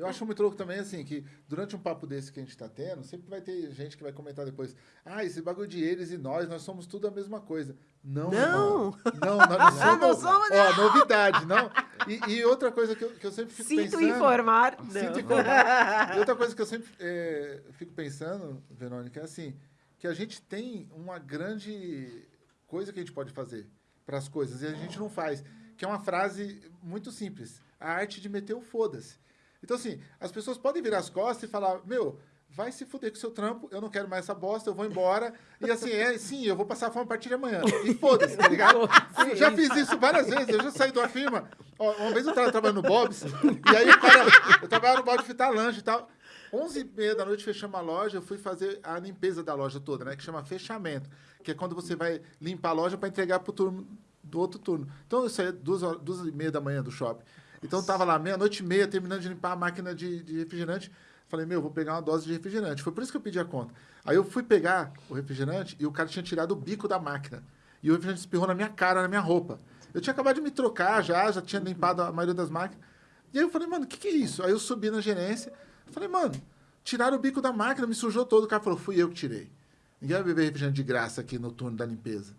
Eu acho muito louco também, assim, que durante um papo desse que a gente tá tendo, sempre vai ter gente que vai comentar depois, ah, esse bagulho de eles e nós, nós somos tudo a mesma coisa. Não, Não. Não, nós não somos. Não somos, Ó, novidade, não. E, e outra coisa que eu, que eu sempre fico Sinto pensando... informar. Sinto Não. informar. E outra coisa que eu sempre é, fico pensando, Verônica, é assim, que a gente tem uma grande coisa que a gente pode fazer para as coisas e a gente não faz, que é uma frase muito simples, a arte de meter o foda-se. Então, assim, as pessoas podem virar as costas e falar, meu, vai se fuder com o seu trampo, eu não quero mais essa bosta, eu vou embora. E assim, é, sim, eu vou passar fome a partir de amanhã. E foda-se, tá ligado? Eu já fiz isso várias vezes, eu já saí de uma firma. Ó, uma vez eu tava trabalhando no Bob's, e aí o cara, eu trabalhava no Bob's fritar lanche e tal. 11 e meia da noite fechamos a loja, eu fui fazer a limpeza da loja toda, né? Que chama fechamento. Que é quando você vai limpar a loja para entregar pro turno do outro turno. Então eu saía duas, horas, duas e meia da manhã do shopping. Então eu tava lá meia-noite e meia, terminando de limpar a máquina de, de refrigerante. Falei, meu, vou pegar uma dose de refrigerante. Foi por isso que eu pedi a conta. Aí eu fui pegar o refrigerante e o cara tinha tirado o bico da máquina. E o refrigerante espirrou na minha cara, na minha roupa. Eu tinha acabado de me trocar já, já tinha limpado a maioria das máquinas. E aí eu falei, mano, o que, que é isso? Aí eu subi na gerência. Falei, mano, tiraram o bico da máquina, me sujou todo. O cara falou, fui eu que tirei. Ninguém vai beber refrigerante de graça aqui no turno da limpeza.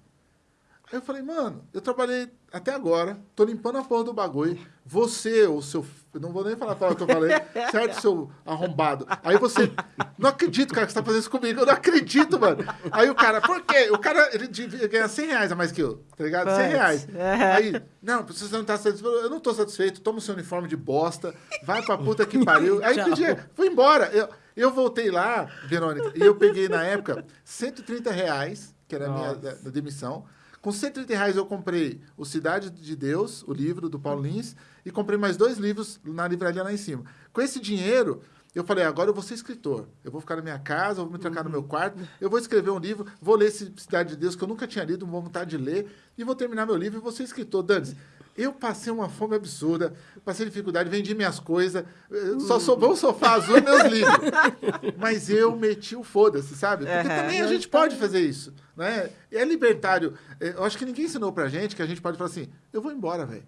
Aí eu falei, mano, eu trabalhei até agora, tô limpando a porra do bagulho. Você, o seu. eu Não vou nem falar a palavra que eu falei, certo, seu arrombado. Aí você. Não acredito, cara, que você tá fazendo isso comigo. Eu não acredito, mano. Aí o cara, por quê? O cara, ele devia ganhar 100 reais a mais que eu, tá ligado? 100 Putz. reais. Aham. Aí, não, você não tá satisfeito. Eu não tô satisfeito, toma o seu uniforme de bosta, vai pra puta que pariu. Aí pedi, fui embora. Eu, eu voltei lá, Verônica, e eu peguei na época 130 reais, que era a minha da- da demissão. Com 130 reais eu comprei o Cidade de Deus, o livro do Paulo Lins, e comprei mais dois livros na livraria lá em cima. Com esse dinheiro, eu falei, agora eu vou ser escritor. Eu vou ficar na minha casa, vou me trancar no meu quarto, eu vou escrever um livro, vou ler esse Cidade de Deus, que eu nunca tinha lido, vou vontade de ler, e vou terminar meu livro e vou ser escritor. Dani, eu passei uma fome absurda, passei dificuldade, vendi minhas coisas, eh, só sobrou o sofá azul e meus livros. Mas eu meti o foda-se, sabe? Porque Aham. também a gente pode fazer isso, né? E é libertário. Eh, Eu acho que ninguém ensinou pra gente que a gente pode falar assim, eu vou embora, velho.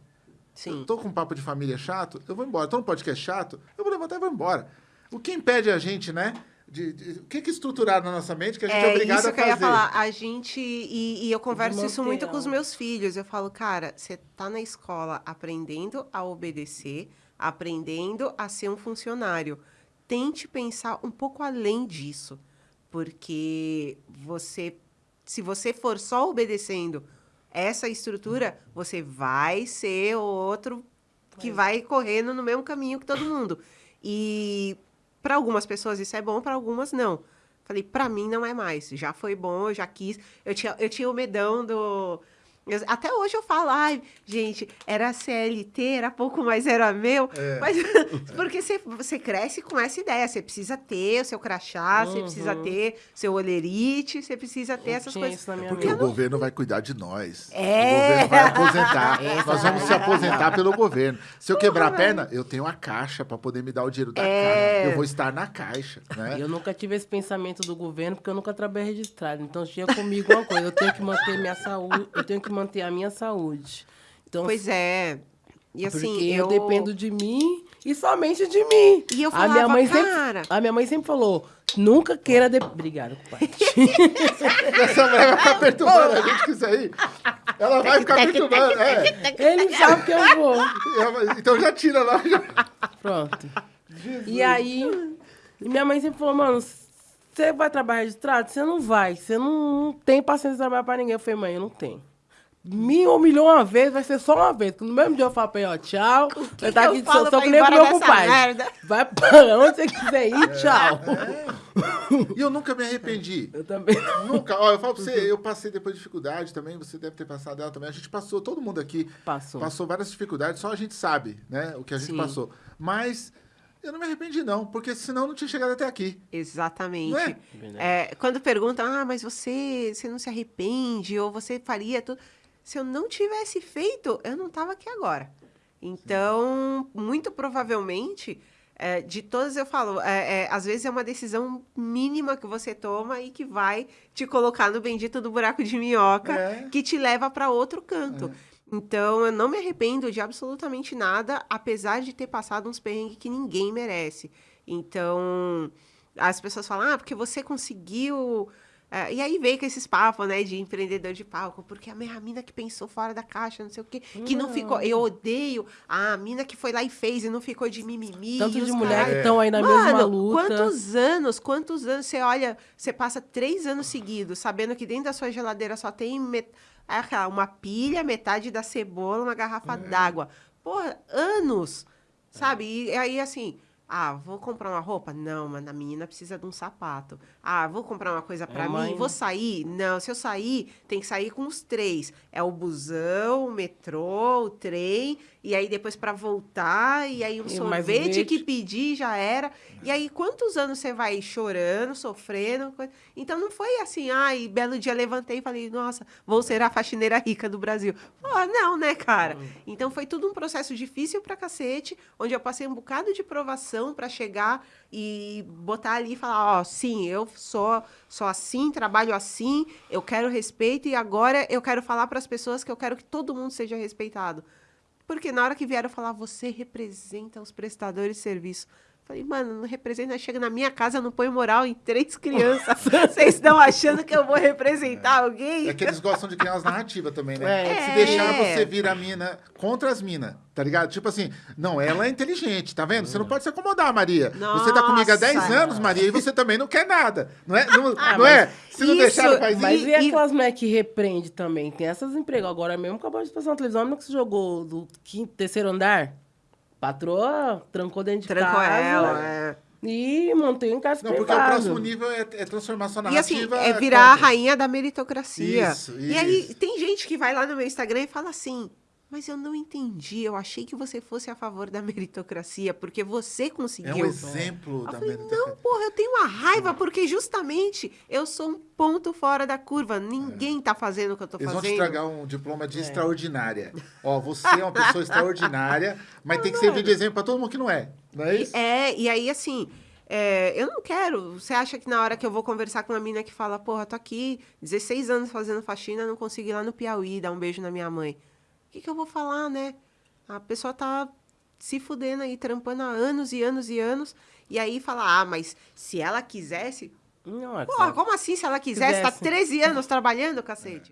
Sim. Tô com um papo de família chato, eu vou embora. Tô num podcast chato, eu vou levantar e vou embora. O que impede a gente, né? De, de- o que que estruturar na nossa mente que a gente é, É obrigado isso a que eu ia fazer? falar. A gente. E, e eu converso isso muito com os meus filhos. Eu falo, cara, você tá na escola aprendendo a obedecer, aprendendo a ser um funcionário. Tente pensar um pouco além disso. Porque você. Se você for só obedecendo essa estrutura, você vai ser outro que vai correndo no mesmo caminho que todo mundo. E para algumas pessoas isso é bom, para algumas não. Falei, para mim não é mais. Já foi bom, eu já quis. Eu tinha, eu tinha o medão do. Eu- até hoje eu falo, ai, gente, era CLT, era pouco, mas era meu. É. Mas, porque você, você cresce com essa ideia. Você precisa ter o seu crachá, você precisa Uhum. ter seu olerite, você precisa ter Eu essas coisas. isso na minha Porque vida. o governo vai cuidar de nós. É. O governo vai aposentar. Essa Nós vamos se aposentar pelo governo. Se eu quebrar a perna, eu tenho a caixa para poder me dar o dinheiro da É. caixa. Eu vou estar na caixa, né? Eu nunca tive esse pensamento do governo porque eu nunca trabalhei registrado. Então tinha comigo uma coisa, eu tenho que manter minha saúde, eu tenho que manter a minha saúde. Então, Pois é. E assim, porque eu, eu... dependo de mim e somente de mim. E eu a minha falava, mãe cara- sempre, a minha mãe sempre falou, nunca queira de... Obrigada, pai. Essa mulher vai ficar perturbando a gente com isso aí. Ela vai ficar perturbando. É. Ele sabe que eu vou. Então já tira lá. já. Pronto. E aí, minha mãe sempre falou, mano, você vai trabalhar registrado? Você não vai. Você não, não tem paciência de trabalhar pra ninguém. Eu falei, mãe, eu não tenho. Me humilhou uma vez, vai ser só uma vez. No mesmo dia eu falo pra ele, ó, tchau. que Você tá aqui eu de falo sou pra que nem o embora meu dessa compadre. merda? Vai pra onde você quiser ir, tchau. E eu nunca me arrependi. Eu também. Nunca. Ó, eu falo pra você, eu passei depois de dificuldade também, você deve ter passado ela também. A gente passou, todo mundo aqui Passou. passou várias dificuldades, só a gente sabe, né, o que a gente Sim. passou. Mas eu não me arrependi não, porque senão eu não tinha chegado até aqui. Exatamente. Não é? É, quando perguntam, ah, mas você, você não se arrepende ou você faria tudo. Se eu não tivesse feito, eu não estava aqui agora. Então, muito provavelmente, é, de todas eu falo, é, é, às vezes é uma decisão mínima que você toma e que vai te colocar no bendito do buraco de minhoca, É. que te leva para outro canto. Então, eu não me arrependo de absolutamente nada, apesar de ter passado uns perrengues que ninguém merece. Então, as pessoas falam, ah, porque você conseguiu é, e aí veio com esses papos, né, de empreendedor de palco, porque a minha mina que pensou fora da caixa, não sei o quê, que não, não ficou. Eu odeio a mina que foi lá e fez e não ficou de mimimi. Tanto de mulher que estão aí na Mano, mesma luta. Quantos anos, quantos anos você olha, você passa três anos seguidos, sabendo que dentro da sua geladeira só tem met... uma pilha, metade da cebola, uma garrafa é. d'água. Porra, anos! Sabe? E aí, assim, ah, vou comprar uma roupa? Não, mas a menina precisa de um sapato. Ah, vou comprar uma coisa para é mim? Mãe. Vou sair? Não, se eu sair, tem que sair com os três. É o busão, o metrô, o trem e aí depois para voltar, e aí um e sorvete que pedir já era. E aí quantos anos você vai chorando, sofrendo? Então não foi assim, ai, belo dia levantei e falei, nossa, vou ser a faxineira rica do Brasil. Ah, não, né, cara? Então foi tudo um processo difícil pra cacete, onde eu passei um bocado de provação para chegar e botar ali e falar, ó, oh, sim, eu sou, sou assim, trabalho assim, eu quero respeito e agora eu quero falar para as pessoas que eu quero que todo mundo seja respeitado. Porque na hora que vieram falar, você representa os prestadores de serviço. Falei, mano, não representa. Chega na minha casa, não põe moral em três crianças. Vocês estão achando que eu vou representar é. alguém? É que eles gostam de criar umas narrativas também, né? É. Se deixar, você vira a mina contra as minas, tá ligado? Tipo assim, não, ela é inteligente, tá vendo? Você não pode se acomodar, Maria. Nossa. Você tá comigo há 10 anos, Maria, e você também não quer nada. Não é? Não, ah, não é? Se não deixar, não faz mas isso. Mas e aquelas mulheres que repreende também? Tem essas empregas. Agora mesmo acabou de passar na televisão, que você jogou do quinto, terceiro andar. Patroa trancou dentro de Trancou casa. ela, é. E montei um caso Não, porque o próximo nível é, é transformar sua narrativa... E assim, é virar contra. a rainha da meritocracia. Isso, isso. E aí, tem gente que vai lá no meu Instagram e fala assim... Mas eu não entendi. Eu achei que você fosse a favor da meritocracia, porque você conseguiu. É um exemplo eu da falei, meritocracia. Não, porra, eu tenho uma raiva, porque justamente eu sou um ponto fora da curva. Ninguém é. tá fazendo o que eu tô fazendo. Eles vão te tragar um diploma de é. extraordinária. Ó, você é uma pessoa extraordinária, mas não, tem que servir de exemplo para todo mundo que não é. Não é isso? É, e aí, assim, é, eu não quero. Você acha que na hora que eu vou conversar com uma mina que fala, porra, tô aqui 16 anos fazendo faxina, não consigo ir lá no Piauí dar um beijo na minha mãe que, que eu vou falar, né? A pessoa tá se fudendo aí, trampando há anos e anos e anos, e aí fala, ah, mas se ela quisesse... Não, é Porra, como assim se ela quisesse? Tá quisesse. Tá 13 anos trabalhando, cacete.